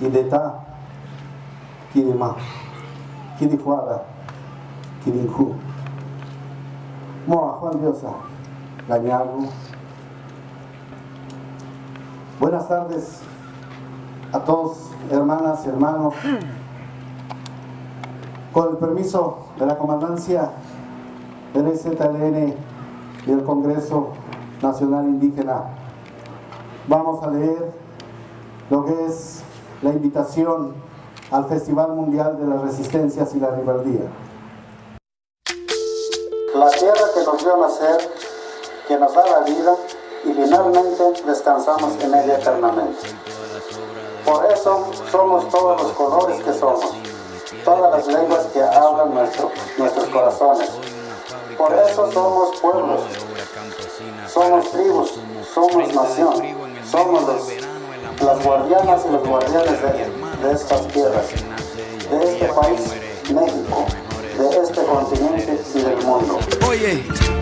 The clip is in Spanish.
Kideta, Kidima, Kidijuada, Kidinku. Moa Juan Diosa, Gañago. Buenas tardes a todos, hermanas y hermanos. Con el permiso de la comandancia del EZLN y el Congreso Nacional Indígena, vamos a leer lo que es la invitación al Festival Mundial de las Resistencias y la Ribaldía. La tierra que nos dio nacer, que nos da la vida, y finalmente descansamos en ella eternamente. Por eso somos todos los colores que somos, todas las lenguas que hablan nuestros corazones. Por eso somos pueblos, somos tribus, somos nación, somos las guardianas y los guardianes de, estas tierras, de este país, México, de este continente y del mundo. Oye.